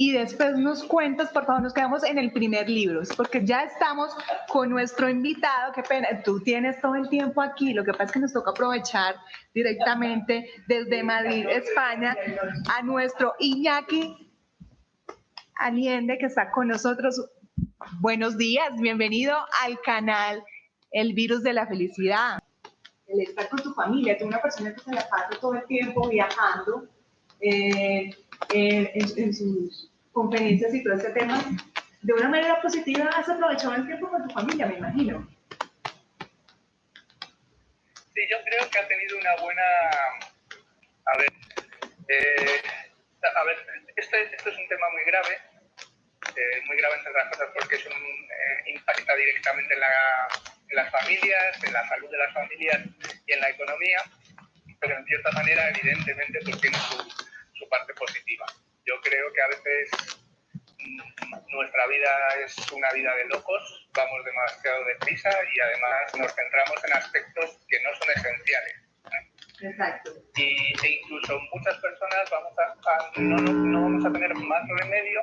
y después nos cuentas, por favor, nos quedamos en el primer libro, porque ya estamos con nuestro invitado, qué pena, tú tienes todo el tiempo aquí, lo que pasa es que nos toca aprovechar directamente desde Madrid, España, a nuestro Iñaki Aliende que está con nosotros. Buenos días, bienvenido al canal El Virus de la Felicidad. El estar con tu familia, tú una persona que se la pasa todo el tiempo viajando, eh, en, sus conferencias y todo este tema, de una manera positiva has aprovechado el tiempo con tu familia, me imagino. Sí, yo creo que ha tenido una buena... A ver, eh, a ver este, este, es un tema muy grave, eh, muy grave entre otras cosas porque es un, eh, impacta directamente en, la, en las familias, en la salud de las familias y en la economía, pero en cierta manera, evidentemente, pues tiene su, su parte positiva. Yo creo que a veces mm, nuestra vida es una vida de locos, vamos demasiado deprisa y además nos centramos en aspectos que no son esenciales. Exacto. Y, e incluso muchas personas vamos a, no, no, vamos a tener más remedio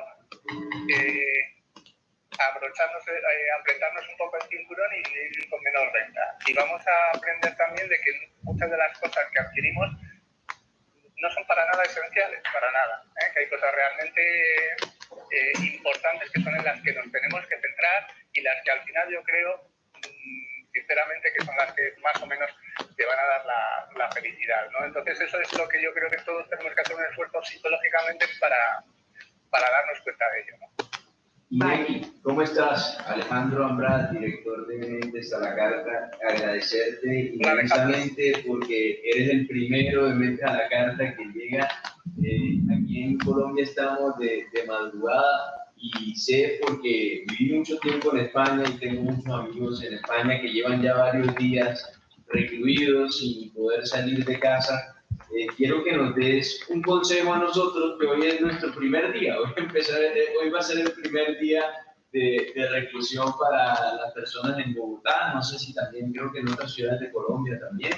que abrocharnos, eh, apretarnos un poco el cinturón y vivir con menos renta. Y vamos a aprender también de que muchas de las cosas que adquirimos no son para nada esenciales, para nada. ¿eh? Que hay cosas realmente eh, importantes que son en las que nos tenemos que centrar y las que al final yo creo, mm, sinceramente, que son las que más o menos te van a dar la, la, felicidad. ¿no? Entonces eso es lo que yo creo que todos tenemos que hacer un esfuerzo psicológicamente para, para darnos cuenta de ello. ¿Cómo estás? Alejandro Ambrat, director de Mentes a la Carta, agradecerte inmensamente porque eres el primero de Mentes a la Carta que llega. Eh, aquí en Colombia estamos de, de, madrugada y sé porque viví mucho tiempo en España y tengo muchos amigos en España que llevan ya varios días recluidos sin poder salir de casa eh, quiero que nos des un consejo a nosotros, que hoy es nuestro primer día, hoy, empezar, eh, hoy va a ser el primer día de, de, reclusión para las personas en Bogotá, no sé si también, creo que en otras ciudades de Colombia también,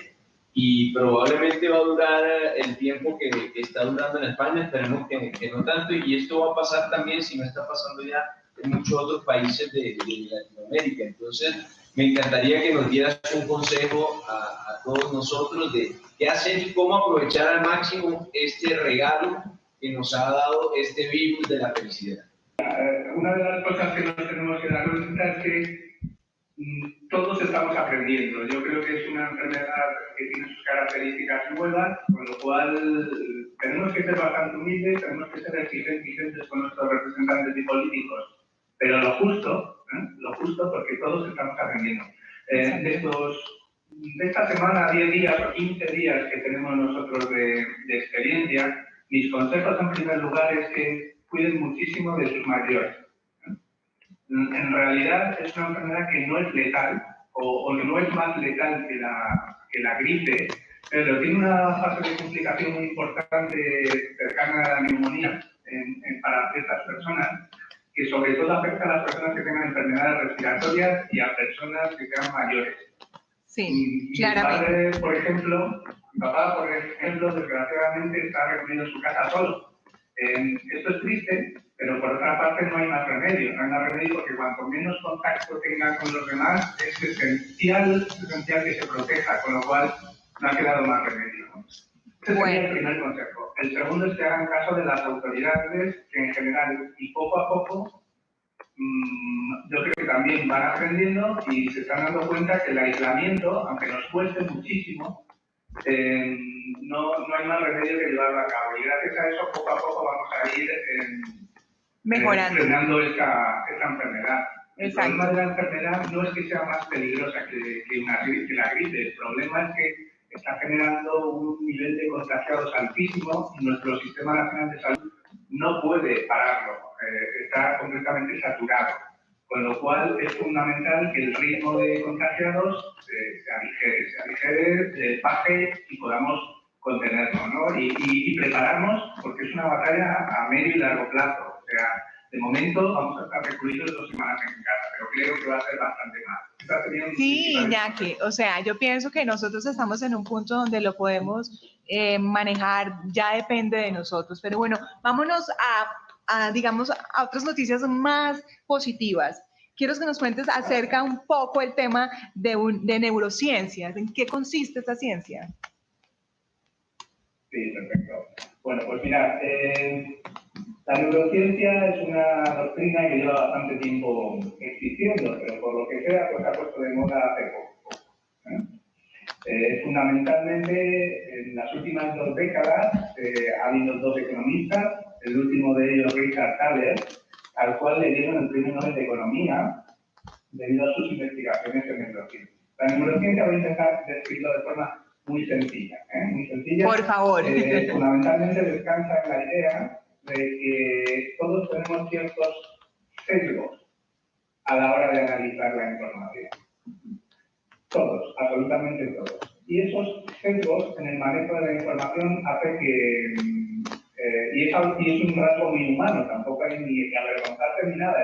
y probablemente va a durar el tiempo que, que está durando en España, esperemos que, que, no tanto, y esto va a pasar también, si no está pasando ya, en muchos otros países de, de Latinoamérica, entonces me encantaría que nos dieras un consejo a, a todos nosotros de qué hacer y cómo aprovechar al máximo este regalo que nos ha dado este virus de la felicidad. Eh, una de las cosas que nos tenemos que dar cuenta es que mm, todos estamos aprendiendo. Yo creo que es una enfermedad que tiene sus características nuevas, con lo cual tenemos que ser bastante humildes, tenemos que ser exigentes con nuestros representantes y políticos, pero lo justo, ¿eh? lo justo porque todos estamos aprendiendo. Eh, de estos de esta semana, 10 días o 15 días que tenemos nosotros de, experiencia, mis consejos en primer lugar es que cuiden muchísimo de sus mayores. En realidad es una enfermedad que no es letal o, que no es más letal que la, que la gripe, pero tiene una fase de complicación muy importante cercana a la neumonía para ciertas personas, que sobre todo afecta a las personas que tengan enfermedades respiratorias y a personas que sean mayores. Sí, mi, padre, por ejemplo, mi papá, por ejemplo, desgraciadamente está reunido en su casa solo. esto es triste, pero por otra parte no hay más remedio. No hay más remedio porque cuanto menos contacto tenga con los demás, es esencial, esencial que se proteja, con lo cual no ha quedado más remedio. Ese sería el primer consejo. El segundo es que hagan caso de las autoridades, que en general y poco a poco Mm, yo creo que también van aprendiendo y se están dando cuenta que el aislamiento, aunque nos cueste muchísimo, eh, no, no, hay más remedio que llevarlo a cabo. Y gracias a eso, poco a poco vamos a ir eh, mejorando esta, esta, enfermedad. El problema de la enfermedad no es que sea más peligrosa que, que, una, que la gripe, el problema es que está generando un nivel de contagiados altísimo y nuestro Sistema Nacional de Salud no puede pararlo. Eh, está completamente saturado. Con lo cual es fundamental que el ritmo de contagiados eh, se aligere, se aligere, baje y podamos contenerlo, ¿no? Y, y, prepararnos porque es una batalla a medio y largo plazo. O sea, de momento vamos a estar recluidos dos semanas en casa, pero creo que va a ser bastante más. Sí, Iñaki, o sea, yo pienso que nosotros estamos en un punto donde lo podemos eh, manejar, ya depende de nosotros. Pero bueno, vámonos a a, digamos, a otras noticias más positivas. Quiero que nos cuentes acerca un poco el tema de, de neurociencias. ¿En qué consiste esta ciencia? Sí, perfecto. Bueno, pues mira, eh, la neurociencia es una doctrina que lleva bastante tiempo existiendo, pero por lo que sea, pues ha puesto de moda hace poco. ¿eh? Eh, fundamentalmente, en las últimas dos décadas ha habido dos economistas, el último de ellos, Richard Thaler, al cual le dieron el premio Nobel de Economía debido a sus investigaciones en neurociencia. La neurociencia voy a intentar describirlo de forma muy sencilla, ¿eh? muy sencilla. Por favor. Eh, fundamentalmente descansa en la idea de que todos tenemos ciertos sesgos a la hora de analizar la información. Todos, absolutamente todos. Y esos sesgos en el manejo de la información hace que eh, y, es, un rasgo muy humano, tampoco hay ni que avergonzarse ni nada,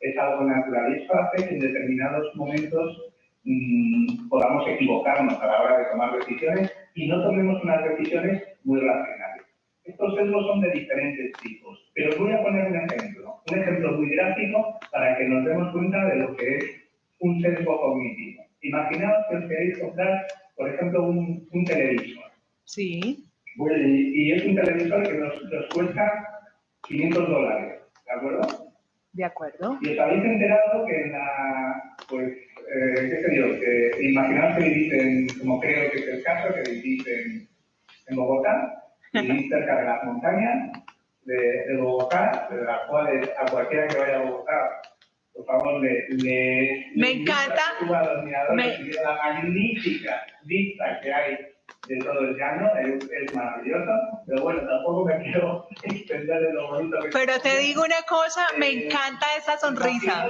es, algo natural. Y eso hace que en determinados momentos mmm, podamos equivocarnos a la hora de tomar decisiones y no tomemos unas decisiones muy racionales. Estos sesgos son de diferentes tipos, pero voy a poner un ejemplo, un ejemplo muy gráfico para que nos demos cuenta de lo que es un sesgo cognitivo. Imaginaos que os queréis comprar, por ejemplo, un, un televisor. Sí. y es un televisor que nos, nos cuesta 500 dólares, ¿de acuerdo? De acuerdo. Y os habéis enterado que en la, pues, eh, qué sé yo, que imaginaos que vivís en, como creo que es el caso, que vivís en, en Bogotá, vivís cerca de las montañas de, de, Bogotá, de las cuales a cualquiera que vaya a Bogotá, por favor, le, le, me encanta, me... la magnífica vista que hay de todo el llano, es, es, maravilloso, pero bueno, tampoco me quiero extender de lo bonito que Pero te digo una cosa, eh, me encanta esa sonrisa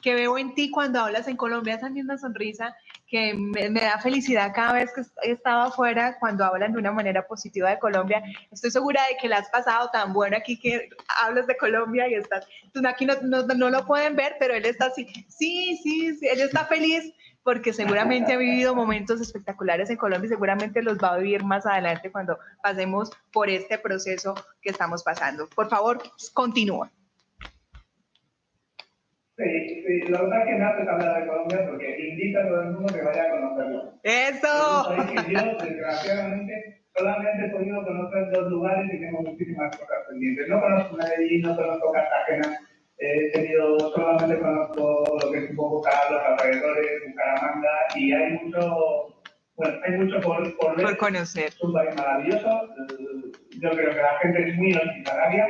que veo en ti cuando hablas en Colombia, esa misma sonrisa que me, me, da felicidad cada vez que he estado afuera cuando hablan de una manera positiva de Colombia. Estoy segura de que la has pasado tan bueno aquí que hablas de Colombia y estás, tú aquí no, no, no lo pueden ver, pero él está así, sí, sí, sí, él está feliz porque seguramente ha vivido momentos espectaculares en Colombia y seguramente los va a vivir más adelante cuando pasemos por este proceso que estamos pasando. Por favor, continúa. Sí, sí, la verdad es que me hace hablar de Colombia porque invita a todo el mundo que vaya a conocerlo. ¡Eso! Que yo, desgraciadamente, solamente he podido conocer dos lugares y tengo muchísimas cosas pendientes. No conozco Medellín, no conozco Cartagena, he tenido, solamente conozco lo que es un poco los alrededores, Bucaramanga, y hay mucho, bueno, hay mucho por, por ver. Por conocer. Es un país maravilloso, yo creo que la gente es muy hospitalaria,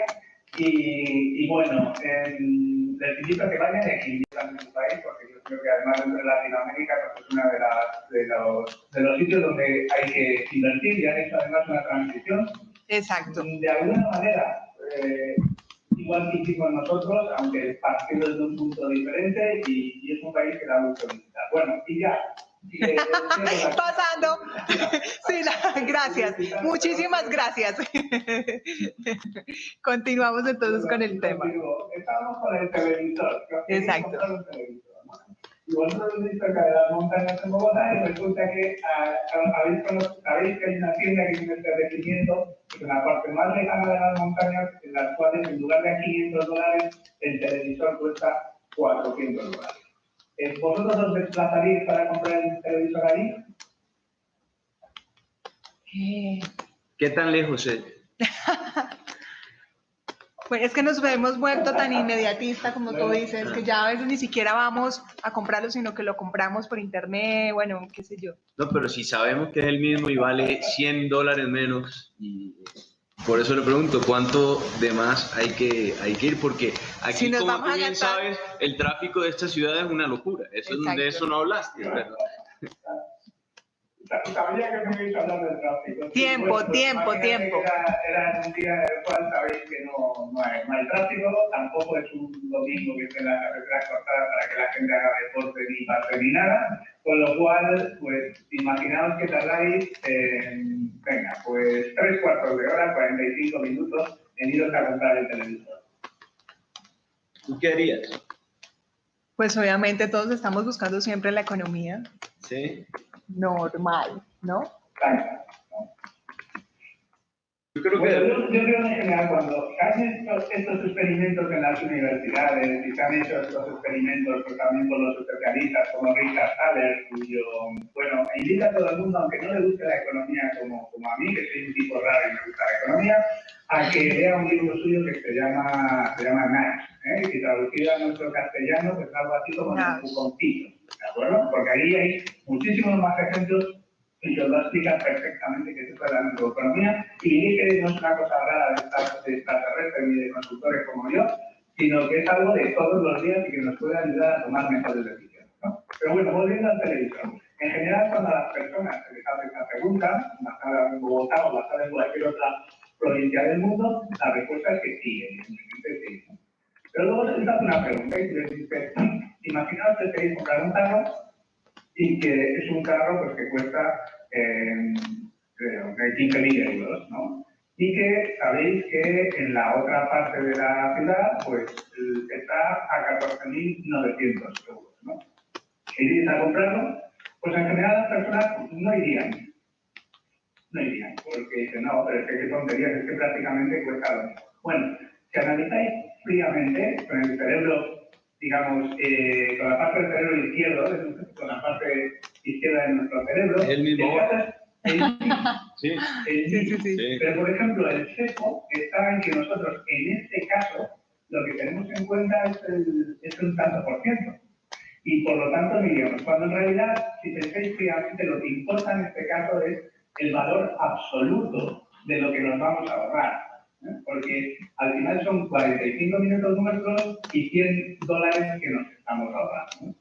y, y bueno, en, les invito a que vayan y que invitan en su país, porque yo creo que además de Latinoamérica pues es uno de, de, los, de los sitios donde hay que invertir y han hecho además una transición. Exacto. De alguna manera, eh, igual que hicimos nosotros, aunque partiendo desde un punto diferente y, y, es un país que da mucho visitar. Bueno, y ya. Pasando. Sí, la, gracias. Muchísimas gracias. Continuamos entonces con el tema. Estamos con el televisor. Exacto. Y vosotros vivís cerca de las montañas en Bogotá y resulta que sabéis que hay una tienda que tiene este establecimiento en la parte más lejana de las montañas, en las cuales en lugar de 500 dólares, el televisor cuesta 400 dólares. Eh, ¿Vosotros os desplazaríais para comprar el televisor ahí? ¿Qué, ¿Qué tan lejos es? Pues es que nos hemos vuelto tan inmediatista, como tú dices, que ya a veces ni siquiera vamos a comprarlo, sino que lo compramos por internet, bueno, qué sé yo. No, pero si sabemos que es el mismo y vale 100 dólares menos, y por eso le pregunto, ¿cuánto de más hay que, hay que ir? Porque aquí, si como tú bien sabes, el tráfico de esta ciudad es una locura. Eso, de eso no hablaste, ¿verdad? Sabía que me ibais a hablar del tráfico. Tiempo, bueno, tiempo, tiempo. Era, era, un día en el cual sabéis que no, no, hay, hay tráfico, tampoco es un domingo que esté la carretera cortada para que la gente haga deporte ni pase ni nada, con lo cual, pues, imaginaos que tardáis, eh, venga, pues tres cuartos de hora, 45 minutos en iros a comprar el televisor. ¿Tú qué harías? Pues obviamente todos estamos buscando siempre la economía. Sí normal, ¿no? Yo creo que... yo, creo en general cuando hacen estos, estos, experimentos en las universidades y se han hecho estos experimentos pues, también con los especialistas como Richard Thaler, cuyo, bueno, invita a todo el mundo, aunque no le guste la economía como, como a mí, que soy un tipo raro y me gusta la economía, a que lea un libro suyo que se llama, se llama Nash, ¿eh? y traducido a nuestro castellano, pues algo así como un cuponcito, ¿de acuerdo? Porque ahí hay muchísimos más ejemplos y yo lo explica perfectamente que es la neuroeconomía y que no es una cosa rara de extraterrestres ni de consultores como yo, sino que es algo de todos los días y que nos puede ayudar a tomar mejores decisiones. ¿no? Pero bueno, volviendo al televisión. En general, cuando a las personas se les hace esta pregunta, basada en Bogotá o basada en cualquier otra provincia del mundo, la respuesta es que sí, evidentemente sí. Pero luego se les hace una pregunta y les dice, imaginaos que queréis comprar un y que es un carro pues, que cuesta eh, creo, 15.000 euros, ¿no? Y que sabéis que en la otra parte de la ciudad pues está a 14.900 euros, ¿no? ¿Iréis a comprarlo? Pues en general las personas no irían. No irían, porque dicen, no, pero es que qué tontería, es que prácticamente cuesta lo mismo. Bueno, si analizáis fríamente con el cerebro digamos, eh, con la parte del cerebro izquierdo, con la parte izquierda de nuestro cerebro. el mismo. sí. sí, sí, sí, Pero, por ejemplo, el sesgo está en que nosotros, en este caso, lo que tenemos en cuenta es, el, es un tanto por ciento. Y por lo tanto, diríamos, cuando en realidad, si pensáis fríamente, lo que importa en este caso es el valor absoluto de lo que nos vamos a ahorrar. ¿Eh? porque al final son 45 minutos nuestros y 100 dólares que nos estamos ahorrando.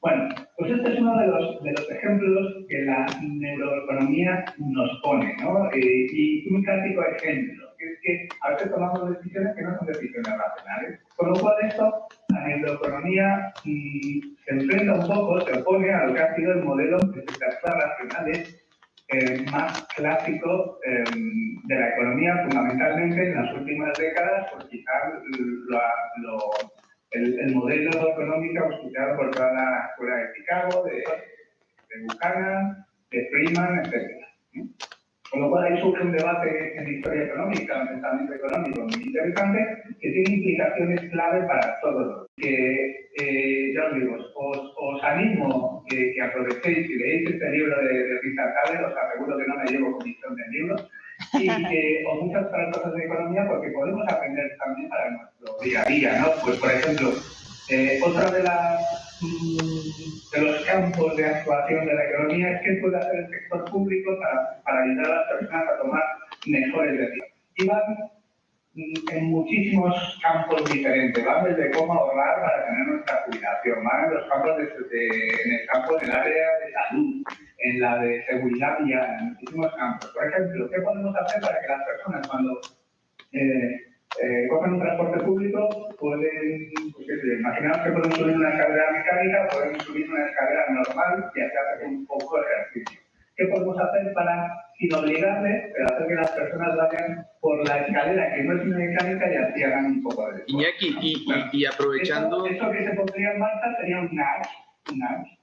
Bueno, pues este es uno de los, de los ejemplos que la neuroeconomía nos pone, ¿no? Eh, y un clásico ejemplo, que es que a veces tomamos decisiones que no son decisiones racionales. Con lo cual esto, la neuroeconomía mm, se enfrenta un poco, se opone a lo que ha sido el modelo de las racionales más clásico em, de la economía, fundamentalmente en las últimas décadas, pues quizás el, modelo económico auspiciado por toda la escuela de Chicago, de, Buchanan, de Freeman, etc. Con lo cual ahí surge un debate en historia económica, un pensamiento económico muy interesante, que tiene implicaciones clave para todos. Que, eh, ya os digo, os, animo que, que, aprovechéis y leéis este libro de, de Richard os aseguro que no me llevo comisión del libro, y que, o muchas otras cosas de economía, porque podemos aprender también para nuestro día a día, ¿no? Pues, por ejemplo, eh, otra de las de los campos de actuación de la economía es qué puede hacer el sector público para, para ayudar a las personas a tomar mejores decisiones. Y van en muchísimos campos diferentes, van desde cómo ahorrar para tener nuestra jubilación, van en los campos de, en el campo del área de salud, en la de seguridad vial, en muchísimos campos. Por ejemplo, ¿qué podemos hacer para que las personas cuando eh, eh, cogen un transporte público, pueden, pues, imaginaos que pueden subir una escalera mecánica, pueden subir una escalera normal y hacer un poco de ejercicio. ¿Qué podemos hacer para, sin obligarles, pero hacer que las personas vayan por la escalera que no es mecánica y así hagan un poco de? Iñaki, y, y, y, aprovechando... Eso, que se pondría en marcha sería un NAS, un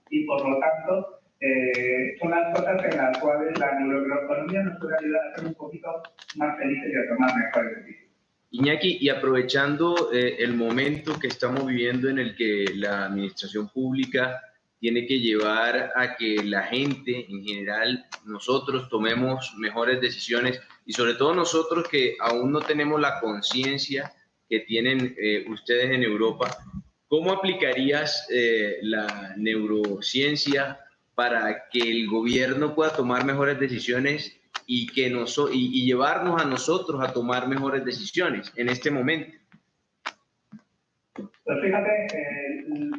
y por lo tanto eh, son las cosas en las cuales la neuroeconomía nos puede ayudar a ser un poquito más felices y a tomar mejores decisiones. Iñaki, y aprovechando eh, el momento que estamos viviendo en el que la administración pública tiene que llevar a que la gente en general, nosotros tomemos mejores decisiones y sobre todo nosotros que aún no tenemos la conciencia que tienen eh, ustedes en Europa, ¿cómo aplicarías eh, la neurociencia para que el gobierno pueda tomar mejores decisiones y, que nos, y, llevarnos a nosotros a tomar mejores decisiones en este momento. Pues fíjate, eh,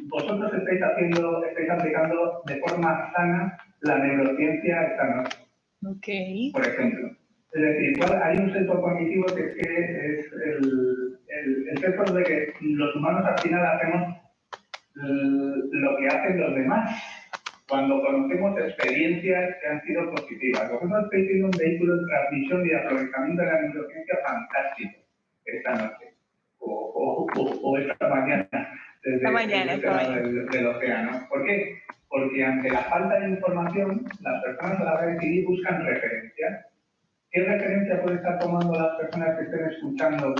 vosotros estáis haciendo, estáis aplicando de forma sana la neurociencia esta noche. Por ejemplo. Es decir, hay un sesgo cognitivo que es, que es el, el, el sesgo de que los humanos al final hacemos lo que hacen los demás cuando conocemos experiencias que han sido positivas. Vosotros estáis teniendo un vehículo de transmisión y aprovechamiento de la neurociencia fantástico esta noche o, o, esta mañana desde, mañana, el del, del, océano. ¿Por qué? Porque ante la falta de información, las personas a la hora de decidir buscan referencias. ¿qué referencia puede estar tomando las personas que estén escuchando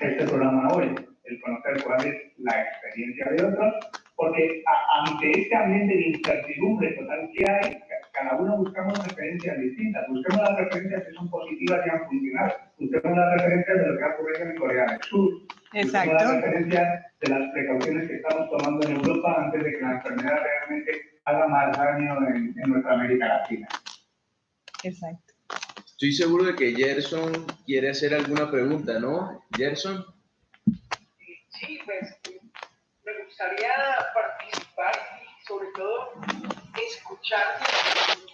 este programa hoy? El conocer cuál es la experiencia de otros, porque ante este ambiente de incertidumbre total que hay, cada uno buscamos referencias distintas, busquemos las referencias que son positivas y han funcionado, busquemos las referencias de lo que ha ocurrido en Corea del Sur, Exacto. busquemos las referencias de las precauciones que estamos tomando en Europa antes de que la enfermedad realmente haga más daño en, en nuestra América Latina. Exacto. Estoy seguro de que Gerson quiere hacer alguna pregunta, ¿no? Gerson. Sí, pues me gustaría participar y sobre todo escucharte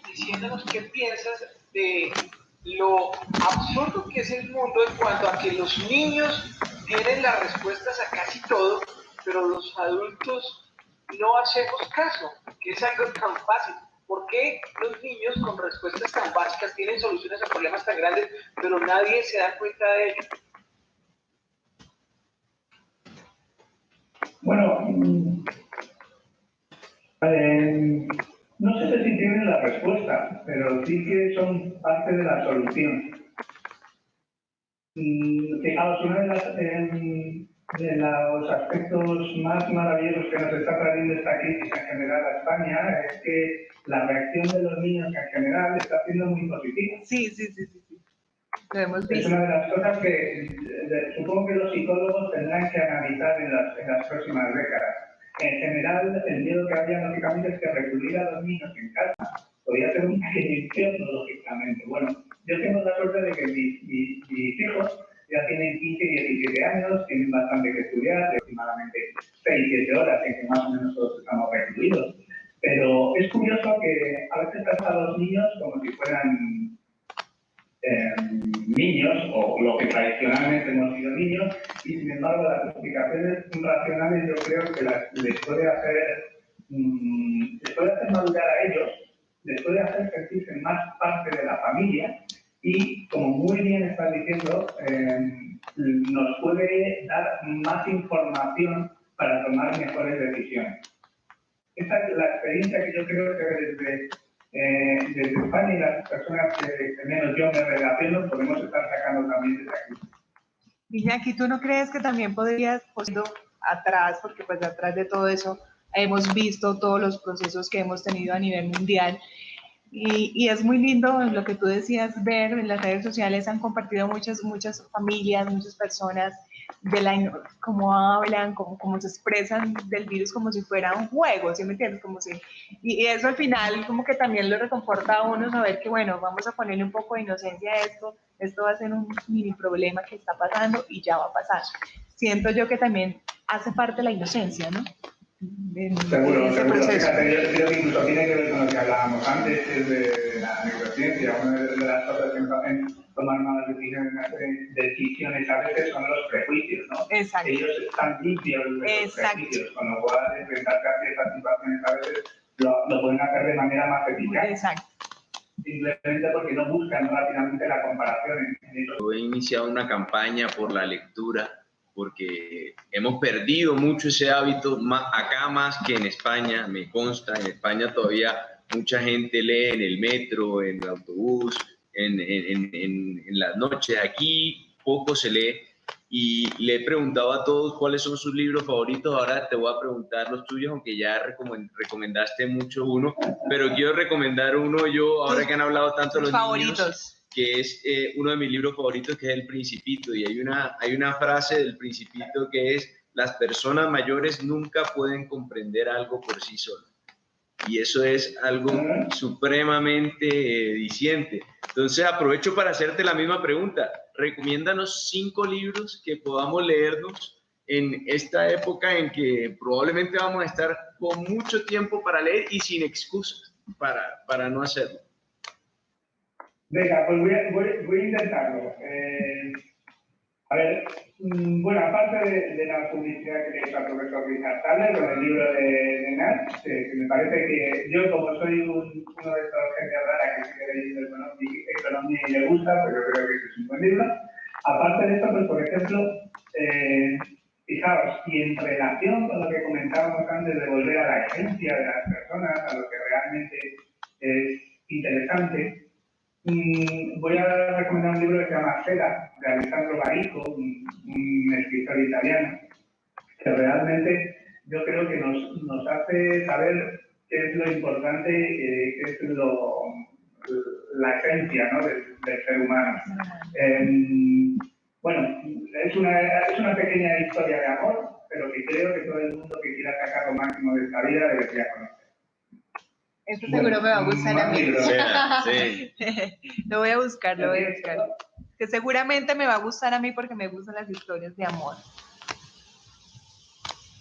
diciéndonos qué piensas de lo absurdo que es el mundo en cuanto a que los niños tienen las respuestas a casi todo, pero los adultos no hacemos caso, que es algo tan fácil. ¿Por qué los niños con respuestas tan básicas tienen soluciones a problemas tan grandes, pero nadie se da cuenta de ello? Bueno, mm, eh, no sé si tienen la respuesta, pero sí que son parte de la solución. Fijaos, uno de, las, de los aspectos más maravillosos que nos está trayendo esta crisis en general a España es que la reacción de los niños en general está siendo muy positiva. Sí, sí, sí, sí. hemos Es visto. una de las cosas que eh, supongo que los psicólogos tendrán que analizar en las, en las próximas décadas. En general, el miedo que había, lógicamente, es que recluir a los niños en casa podía ser un pequeño infierno, lógicamente. Bueno, yo tengo la suerte de que mis, mis- mis hijos ya tienen 15 y 17 años, tienen bastante que estudiar, aproximadamente 6-7 horas en que más o menos todos estamos recluidos. Pero es curioso que a veces trata a los niños como si fueran eh, niños, o lo que tradicionalmente hemos sido niños, y sin embargo las explicaciones racionales yo creo que les puede hacer, mm, les puede hacer madurar a ellos, les puede hacer sentirse más parte de la familia y, como muy bien estás diciendo, eh, nos puede dar más información para tomar mejores decisiones. Esa es la experiencia que yo creo que desde, eh, desde España y las personas que, menos yo me relaciono podemos estar sacando también desde aquí. Iñaki, ¿tú no crees que también podrías, pues, atrás, porque pues atrás de todo eso hemos visto todos los procesos que hemos tenido a nivel mundial? Y, y es muy lindo lo que tú decías, ver en las redes sociales han compartido muchas, muchas familias, muchas personas de la, cómo hablan, cómo, cómo se expresan del virus como si fuera un juego, ¿sí me entiendes? Como si, y, y eso al final como que también lo reconforta a uno saber que bueno, vamos a ponerle un poco de inocencia a esto, esto va a ser un mini problema que está pasando y ya va a pasar. Siento yo que también hace parte la inocencia, ¿no? En- Seguro, en ese seguro. proceso. Fíjate, yo creo que incluso tiene que ver con lo que hablábamos antes, que es de la neurociencia. Una de las cosas que nos hacen tomar malas decisiones, decisiones a veces son los prejuicios, ¿no? Exacto. Ellos están limpios de los prejuicios, con lo cual enfrentarse a ciertas situaciones a veces lo, lo pueden hacer de manera más eficaz, Exacto. simplemente porque no buscan rápidamente la comparación he iniciado una campaña por la lectura porque hemos perdido mucho ese hábito, acá más que en España, me consta, en España todavía mucha gente lee en el metro, en el autobús, en, en- en- en- las noches, aquí poco se lee. Y le he preguntado a todos cuáles son sus libros favoritos, ahora te voy a preguntar los tuyos, aunque ya recomen- recomendaste mucho uno, pero quiero recomendar uno yo, ahora que han hablado tanto los niños. favoritos. Que es eh, uno de mis libros favoritos, que es El Principito. Y hay una, hay una frase del Principito que es, las personas mayores nunca pueden comprender algo por sí solas. Y eso es algo supremamente eh, diciente. Entonces aprovecho para hacerte la misma pregunta. Recomiéndanos cinco libros que podamos leernos en esta época en que probablemente vamos a estar con mucho tiempo para leer y sin excusas para, para no hacerlo. Venga, pues voy a, intentarlo. Eh, a ver, mm, bueno, aparte de, la publicidad que le hecho al profesor Richard Thaler con el libro de, de Nash, que, me parece que yo, como soy un- uno de estos gente rara que sigue leyendo economía, y le gusta, pues yo creo que es un buen libro. Aparte de esto, pues por ejemplo, eh, fijaos, y en relación con lo que comentábamos antes de volver a la esencia de las personas, a lo que realmente es interesante, mm, voy a recomendar un libro que se llama Seda, de Alessandro Barico, un, escritor italiano, que realmente yo creo que nos, nos hace saber qué es lo importante, eh, qué es lo, la esencia ¿no? del, ser humano. Em, bueno, es una, es una pequeña historia de amor, pero que creo que todo el mundo que quiera sacar lo máximo de esta vida debería conocer. Esto seguro me va a gustar a mí. Lo voy a buscar, lo voy a buscar. Que seguramente me va a gustar a mí porque me gustan las historias de amor.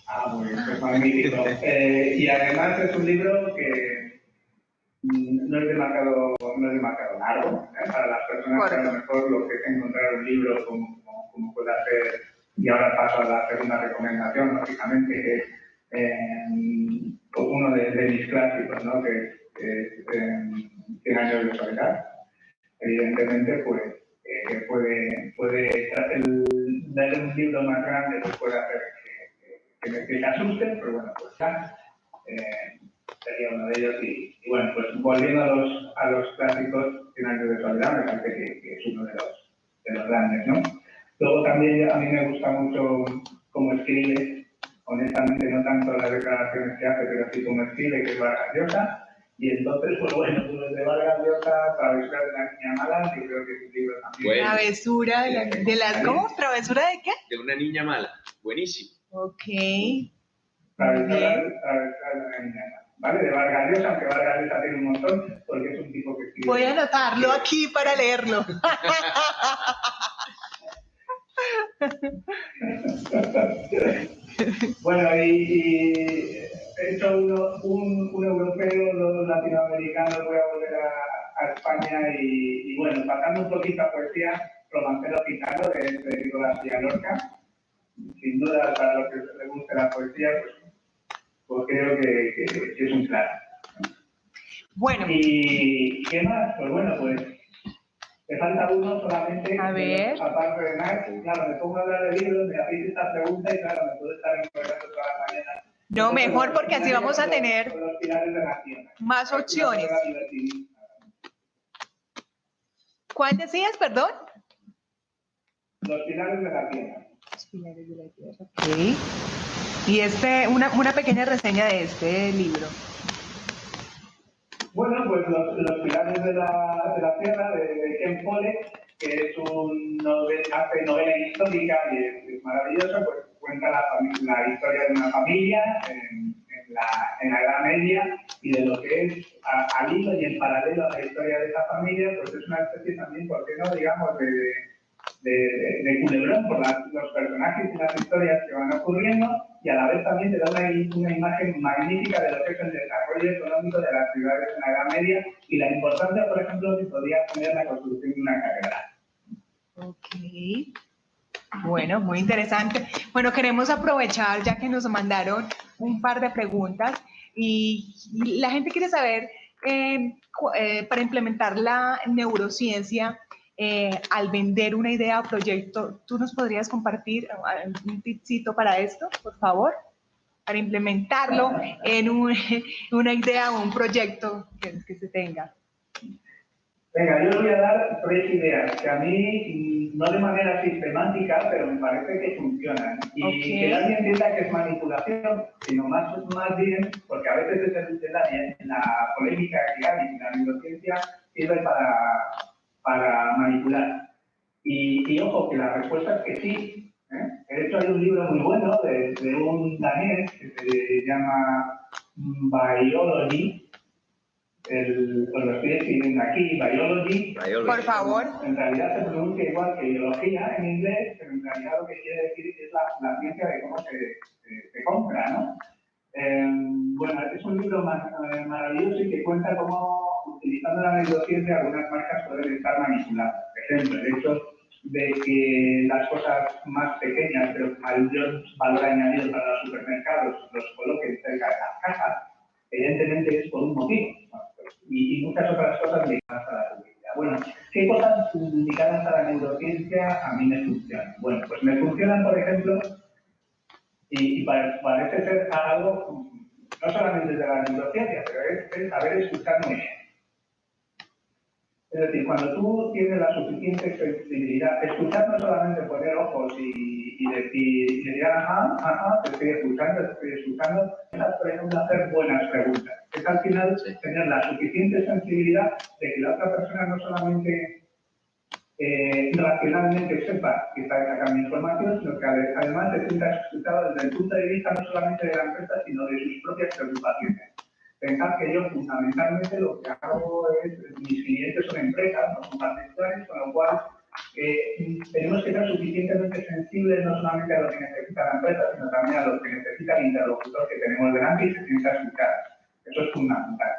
Ah, muy bien, es magnífico. Eh, y además es un libro que no es demasiado, no es demasiado largo ¿eh? para las personas que a lo mejor lo que es encontrar un libro como, como, puede hacer, y ahora paso a la segunda recomendación, lógicamente, que es eh, uno de, mis clásicos, ¿no? que es 100 años de soledad. Evidentemente, pues eh, puede, puede un libro más grande pues puede hacer que, que, que, asuste, pero bueno, pues ya eh, sería uno de ellos. Y, bueno, pues volviendo a los, a los clásicos, 100 años de soledad, me parece que, que, es uno de los, de los grandes, ¿no? Luego también a mí me gusta mucho cómo escribe honestamente no tanto las declaraciones que hace, pero sí como escribe, que es Vargas Llosa. Y entonces, pues bueno, pues de Vargas Llosa, Travesura de la Niña Mala, que creo que es un libro también. Travesura de, la, de las, ¿cómo? ¿Travesura de qué? De una niña mala, buenísimo. Ok. Travesura, travesura de la Niña Mala. ¿Vale? De Vargas Llosa, aunque Vargas Llosa tiene un montón, porque es un tipo que escribe. Voy a anotarlo aquí para leerlo. bueno, y, hecho uno, un, un, europeo, dos latinoamericanos, voy a volver a, a España y, y, bueno, pasando un poquito a poesía, Romancero Gitano de Federico García Lorca. Sin duda, para los que les guste la poesía, pues, pues creo que, que, que, es un claro. Bueno. ¿Y qué más? Pues bueno, pues me falta uno solamente. A ver. Aparte de Max, claro, me pongo a hablar de libros, me hacéis esta pregunta y claro, me puedo estar mañana. No, mejor porque así vamos a tener más opciones. ¿Cuál decías, perdón? Los pilares de la tierra. Los pilares de la tierra. Y este, una, una pequeña reseña de este libro. Bueno, pues los, los pilares de la, de la tierra de, de Ken Follett, que es un novel, hace novela histórica y es, maravilloso, pues cuenta la, la, historia de una familia en, en, la, en, la, Edad Media y de lo que es al hilo y en paralelo a la historia de esa familia, pues es una especie también, ¿por qué no?, digamos, de, de, de culebrón por las, los personajes y las historias que van ocurriendo y a la vez también te da una, una, imagen magnífica de lo que es el desarrollo económico de las ciudades en la Edad Media y la importancia, por ejemplo, que podría tener la construcción de una catedral. Ok. Bueno, muy interesante. Bueno, queremos aprovechar ya que nos mandaron un par de preguntas y, y la gente quiere saber, eh, eh, para implementar la neurociencia, eh, al vender una idea o proyecto, ¿tú nos podrías compartir un tipcito para esto, por favor? Para implementarlo en un, una idea o un proyecto que, que, se tenga. Venga, yo les voy a dar tres ideas que a mí, no de manera sistemática, pero me parece que funcionan. Y okay. que nadie entienda que es manipulación, sino más, más bien, porque a veces es el, la, la polémica que hay en la neurociencia sirve para para manipular. Y, y, ojo, que la respuesta es que sí. ¿eh? De hecho, hay un libro muy bueno de, de un danés que se llama Biology. El, os lo estoy escribiendo aquí, Biology. Biology. Por favor. En realidad se pronuncia igual que biología en inglés, pero en realidad lo que quiere decir es la, la ciencia de cómo se, se, se compra, ¿no? Eh, bueno, es un libro maravilloso y que cuenta cómo, utilizando la neurociencia, algunas marcas pueden estar manipuladas. Por ejemplo, el hecho de que las cosas más pequeñas, pero mayor valor añadido para los supermercados, los coloquen cerca de las casas, evidentemente es por un motivo. Y, muchas otras cosas ligadas a la publicidad. Bueno, ¿qué cosas ligadas a la neurociencia a mí me funcionan? Bueno, pues me funcionan, por ejemplo, y, parece ser algo no solamente de la neurociencia, pero es, es saber escuchar bien. Es decir, cuando tú tienes la suficiente sensibilidad, escuchar no solamente poner ojos y, y decir, y decir, ajá, ajá, te estoy escuchando, te estoy escuchando, es hacer buenas preguntas. Es al final tener la suficiente sensibilidad de que la otra persona no solamente eh, racionalmente sepa que está sacando información, sino que además se sienta escuchado desde el punto de vista no solamente de la empresa, sino de sus propias preocupaciones. Pensar que yo fundamentalmente lo que hago es, mis clientes son empresas, no son particulares, con lo cual eh, tenemos que ser suficientemente sensibles no solamente a lo que necesita la empresa, sino también a lo que necesita el interlocutor que tenemos delante y se sienta escuchar. Eso es fundamental.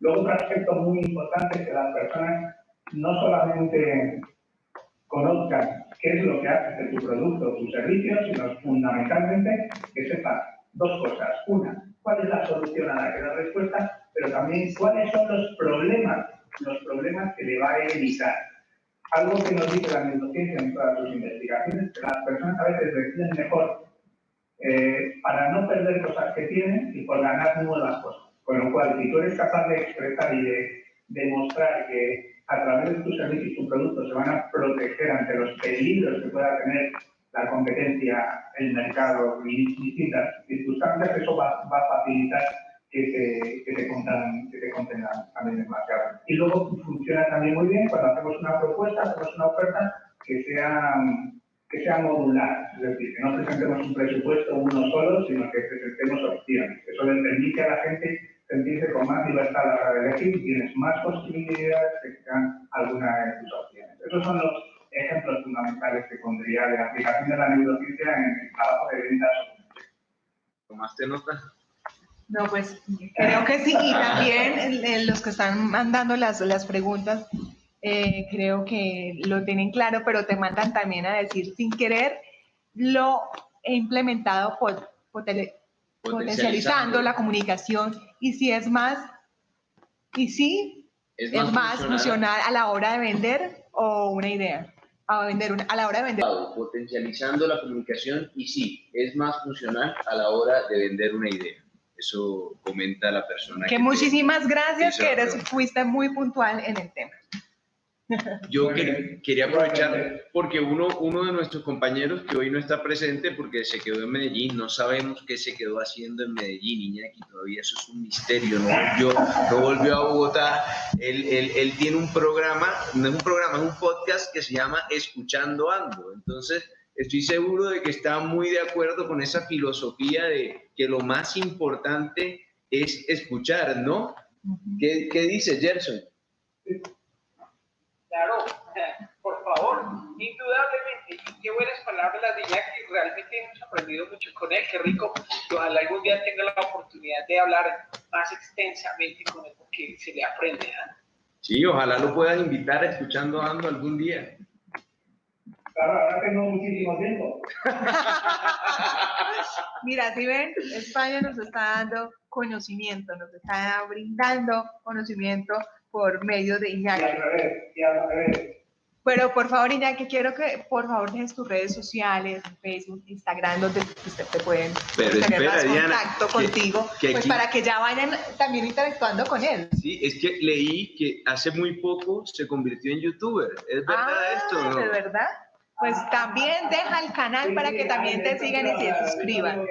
Luego, otro aspecto muy importante es que las personas no solamente conozcan qué es lo que hace de tu producto o tu servicio, sino fundamentalmente que sepan dos cosas. Una, cuál es la solución a la que da respuesta, pero también cuáles son los problemas, los problemas que le va a evitar. Algo que nos dice la neurociencia en todas sus investigaciones, que las personas a veces deciden mejor eh, para no perder cosas que tienen y por ganar nuevas cosas. Con lo cual, si tú eres capaz de expresar y de demostrar que a través de tus servicios y tu producto se van a proteger ante los peligros que pueda tener la competencia, el mercado y distintas circunstancias, eso va, va a facilitar que te, que te, contan, que te contengan también demasiado. Y luego funciona también muy bien cuando hacemos una propuesta, hacemos una oferta que sea, que sea modular, es decir, que no presentemos un presupuesto uno solo, sino que presentemos opciones. Eso le permite a la gente sentirse con más libertad a la hora de elegir tienes más posibilidades de que sean alguna de tus opciones. Esos son los ejemplos fundamentales que pondría de aplicación de la neurociencia en el trabajo de ventas. ¿Tomaste nota? No, pues creo que sí. Y también los que están mandando las, las preguntas, eh, creo que lo tienen claro, pero te mandan también a decir sin querer lo he implementado por, potencializando la comunicación y si es más, y si es más, funcional a la hora de vender o una idea a, vender a la hora de vender. Potencializando la comunicación y sí, es más funcional a la hora de vender una idea. Eso comenta la persona. Que, muchísimas gracias, que eres, fuiste muy puntual en el tema. Yo quería aprovechar porque uno, uno de nuestros compañeros que hoy no está presente porque se quedó en Medellín, no sabemos qué se quedó haciendo en Medellín, Iñaki, todavía eso es un misterio, no volvió, no volvió a Bogotá, él, él, él, tiene un programa, no es un programa, es un podcast que se llama Escuchando Ando, entonces estoy seguro de que está muy de acuerdo con esa filosofía de que lo más importante es escuchar, ¿no? ¿Qué, qué dice Gerson? Claro, por favor, indudablemente. Y qué buenas palabras las de Iñaki. Realmente hemos aprendido mucho con él. Qué rico. ojalá algún día tenga la oportunidad de hablar más extensamente con él, porque se le aprende. ¿eh? Sí, ojalá lo puedas invitar a escuchando Ando algún día. Claro, ahora tengo muchísimo tiempo. Mira, si ven, España nos está dando conocimiento, nos está brindando conocimiento por medio de Iñaki. Pero por favor, Iñaki, quiero que por favor dejes tus redes sociales, Facebook, Instagram, donde usted te pueden tener más contacto contigo, pues para que ya vayan también interactuando con él. Sí, es que leí que hace muy poco se convirtió en youtuber. ¿Es verdad ah, esto? ¿De verdad? Pues también deja el canal para que también te sigan y se suscriban.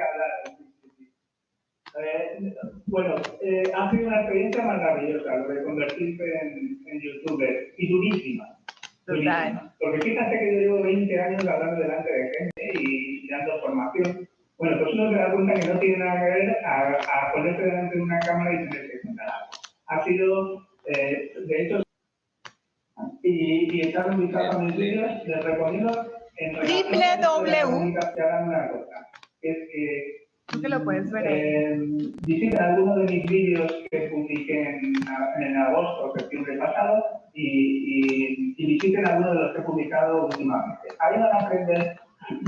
Eh, bueno, eh, ha sido una experiencia maravillosa lo de convertirse en, en youtuber y durísima. Porque fíjate que yo llevo 20 años hablando delante de gente y, dando formación. Bueno, pues uno se da cuenta que no tiene nada que ver a, a ponerse delante de una cámara y tener que contar algo. Ha sido, eh, de hecho, y, y un vistazo a mis vídeos, les recomiendo en www. Es que Tú que lo puedes ver Eh, algunos de mis vídeos que publiqué en, en agosto septiembre pasado y, visiten algunos de los que he publicado últimamente. Ahí van a aprender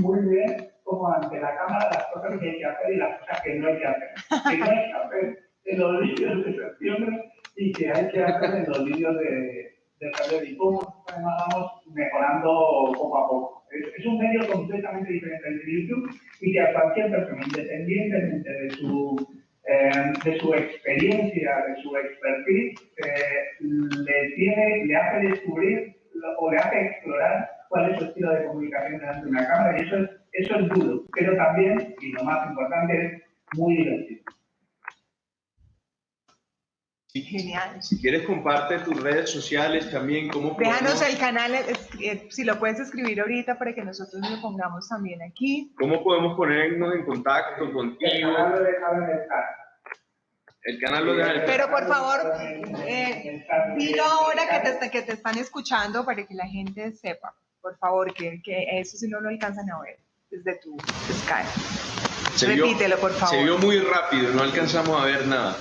muy bien cómo ante la cámara las cosas que hay que hacer y las cosas que no hay que hacer. Que no hay que hacer en los vídeos de septiembre y que hay que hacer en los vídeos de, de febrero y cómo vamos mejorando poco a poco. Es, un medio completamente diferente de YouTube y que a cualquier persona, independientemente de su eh, de su experiencia, de su expertise, eh, le, tiene, le hace descubrir o le hace explorar cuál es su estilo de comunicación delante de una cámara y eso es, eso es duro, pero también, y lo más importante, es muy divertido. Genial. Si quieres, comparte tus redes sociales también. ¿cómo Déjanos el canal, eh, si lo puedes escribir ahorita para que nosotros lo pongamos también aquí. ¿Cómo podemos ponernos en contacto contigo? El canal lo deja en el Pero por favor, eh, dilo ahora que te, que te están escuchando para que la gente sepa. Por favor, que, que eso si no lo alcanzan a ver desde tu Skype. Repítelo, por favor. Se vio muy rápido, no alcanzamos a ver nada.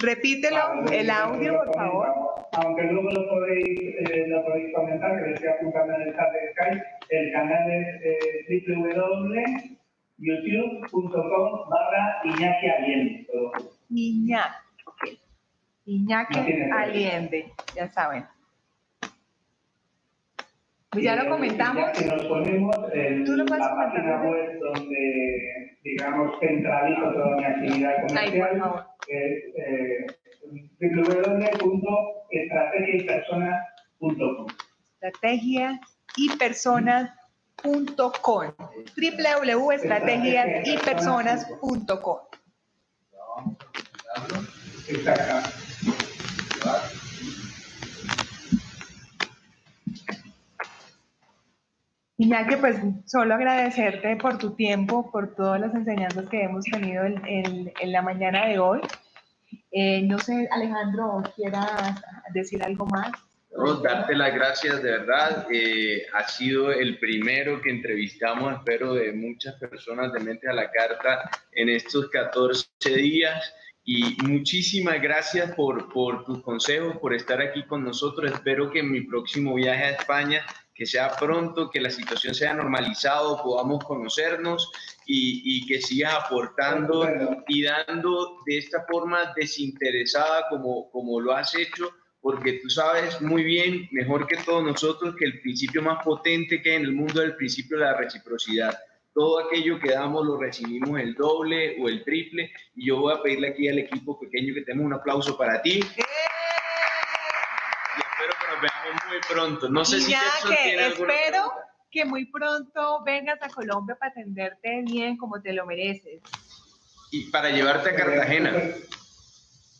Repítelo, el audio, por favor. Aunque luego lo podéis, eh, lo podéis comentar, que lo estoy apuntando en el chat de Skype, el canal es eh, www.youtube.com barra Iñaki Allende. Iñaki. Iñaki Allende, ya saben. Pues ya lo comentamos. Ya que nos ponemos en ¿Tú lo la página web donde, digamos, centralizo toda mi actividad comercial. Ahí, por favor es eh, www.estrategiaypersonas.com. Estrategiaypersonas.com. www.estrategiaypersonas.com. Exacto. Iñaki, pues solo agradecerte por tu tiempo, por todas las enseñanzas que hemos tenido en, en, en la mañana de hoy. Eh, no sé, Alejandro, ¿quieras decir algo más? No, darte las gracias, de verdad. Eh, ha sido el primero que entrevistamos, espero, de muchas personas de Mente a la Carta en estos 14 días. Y muchísimas gracias por, por tus consejos, por estar aquí con nosotros. Espero que en mi próximo viaje a España que sea pronto, que la situación sea normalizado, podamos conocernos y, y, que sigas aportando y dando de esta forma desinteresada como, como lo has hecho, porque tú sabes muy bien, mejor que todos nosotros, que el principio más potente que hay en el mundo es el principio de la reciprocidad. Todo aquello que damos lo recibimos el doble o el triple. Y yo voy a pedirle aquí al equipo pequeño que tenga un aplauso para ti. ¡Eh! Pronto. No sé si que espero que muy pronto vengas a Colombia para atenderte bien como te lo mereces. Y para llevarte a Cartagena.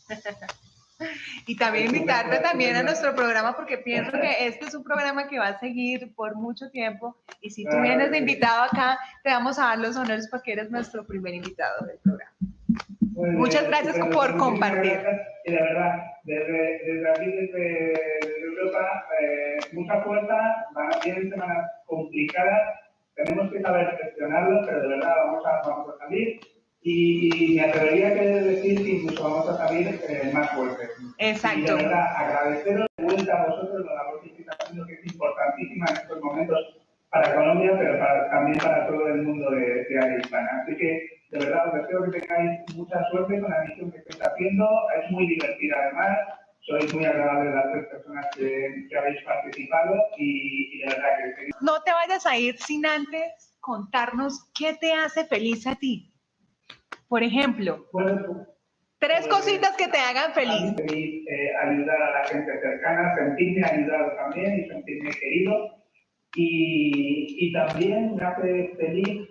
y también invitarte también a nuestro programa porque pienso que este es un programa que va a seguir por mucho tiempo y si tú vienes de invitado acá te vamos a dar los honores porque eres nuestro primer invitado del programa. Muchas gracias por compartir. Y de verdad, desde, desde aquí, desde, Europa, eh, mucha fuerza, van a ser semanas complicadas, tenemos que saber gestionarlo, pero de verdad vamos a, vamos a salir. Y, me atrevería a decir que incluso vamos a salir eh, más fuertes. Exacto. Y de verdad, agradeceros de vuelta a vosotros la labor que estáis haciendo, que es importantísima en estos momentos para Colombia, pero también para todo el mundo de, de área hispana. Así que de verdad, os deseo que tengáis mucha suerte con la misión que estáis haciendo. Es muy divertida además. Sois muy agradables las tres personas que, habéis participado y, de verdad que... No te vayas a ir sin antes contarnos qué te hace feliz a ti. Por ejemplo, tres pues, cositas que te hagan feliz. feliz eh, ayudar a la gente cercana, sentirme ayudado también y sentirme querido. Y, y también me hace feliz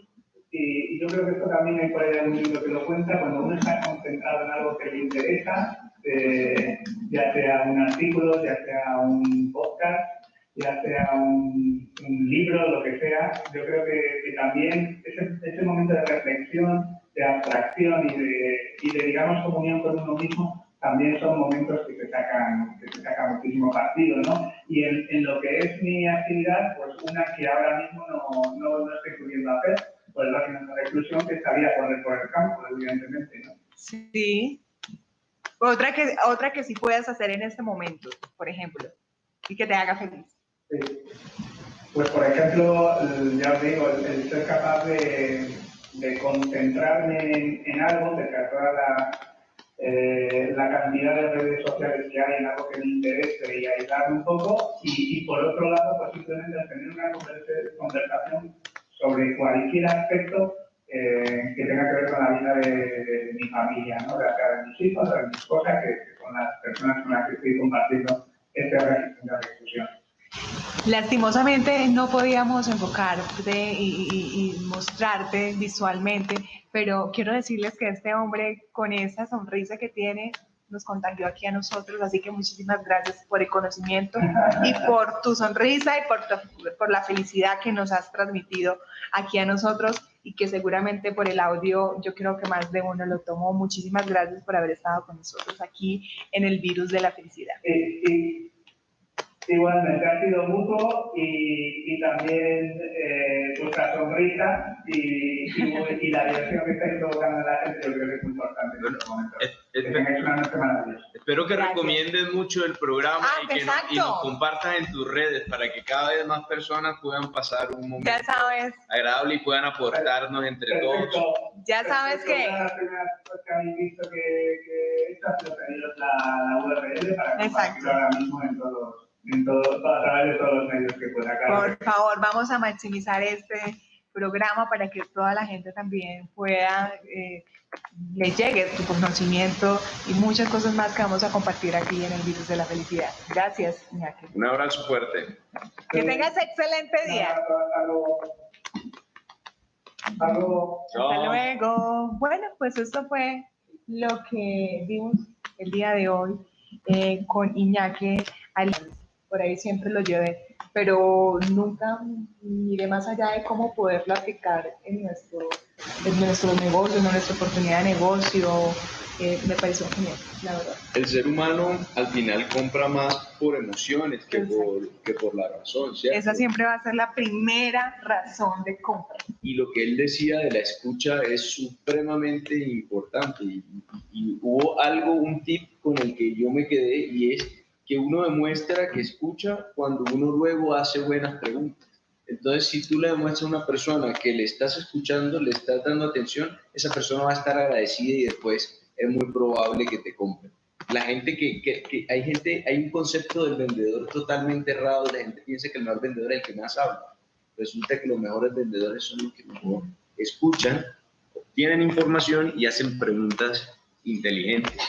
y yo creo que esto también hay por ahí algún libro que lo cuenta, cuando uno está concentrado en algo que le interesa, eh, ya sea un artículo, ya sea un podcast, ya sea un, libro, lo que sea, yo creo que, que también ese, ese, momento de reflexión, de abstracción y de, y de, digamos, comunión con uno mismo, también son momentos que se sacan, que se sacan muchísimo partido, ¿no? Y en, en, lo que es mi actividad, pues una que ahora mismo no, no, no estoy pudiendo hacer, el régimen de reclusión que estaría por el, por el campo, evidentemente, ¿no? Sí. Otra que, otra que sí puedas hacer en este momento, por ejemplo, y que te haga feliz. Sí. Pues, por ejemplo, ya os digo, el, ser capaz de, de concentrarme en, en, algo, de toda la, eh, la cantidad de redes sociales que hay en algo que me interese y ayudarme un poco, y, por otro lado, pues simplemente tener una conversación sobre cualquier aspecto eh, que tenga que ver con la vida de, mi familia, ¿no? de de mis hijos, de mis cosas, que con las personas con las que estoy compartiendo este régimen de discusión. Lastimosamente no podíamos enfocarte y, y- y mostrarte visualmente, pero quiero decirles que este hombre con esa sonrisa que tiene nos contagió aquí a nosotros, así que muchísimas gracias por el conocimiento y por tu sonrisa y por, tu- por la felicidad que nos has transmitido aquí a nosotros y que seguramente por el audio yo creo que más de uno lo tomó. Muchísimas gracias por haber estado con nosotros aquí en el virus de la felicidad. Y, y- igualmente ha sido mutuo y, y también eh, vuestra sonrisa y, y, y la diversión que estáis provocando en la gente, yo creo que es importante en estos momentos. Es- Que es- tengáis una noche maravillosa. Espero que Gracias. recomiendes mucho el programa Ah, y que nos, y nos compartas en tus redes para que cada vez más personas puedan pasar un momento Ya sabes, agradable y puedan aportarnos entre todos. Perfecto. ya sabes Perfecto. que... Que habéis visto que, que esto ha sido pediros la, la URL para Exacto. compartirlo ahora mismo en todos, en todos, a través de todos los medios que pueda. Claro. Por favor, vamos a maximizar este programa para que toda la gente también pueda, eh, le llegue tu conocimiento y muchas cosas más que vamos a compartir aquí en el Virus de la Felicidad. Gracias, Iñaki. Un abrazo fuerte. Que tengas excelente día. Hasta luego. Hasta luego. Hasta luego. Bueno, pues esto fue lo que vimos el día de hoy eh, con Iñaki. Al- Por ahí siempre lo llevé, pero nunca miré más allá de cómo poderlo aplicar en, nuestro, en nuestros negocios, en nuestra oportunidad de negocio. Eh, me pareció genial, la verdad. El ser humano al final compra más por emociones que por, que por la razón, ¿cierto? Esa siempre va a ser la primera razón de compra. y lo que él decía de la escucha es supremamente importante. Y, y hubo algo, un tip con el que yo me quedé y es que uno demuestra que escucha cuando uno luego hace buenas preguntas. Entonces, si tú le demuestras a una persona que le estás escuchando, le estás dando atención, esa persona va a estar agradecida y después es muy probable que te compre. La gente que, que, hay gente, hay un concepto del vendedor totalmente errado, la gente piensa que el mejor vendedor es el que más habla resulta que los mejores vendedores son los que mejor escuchan, obtienen información y hacen preguntas inteligentes.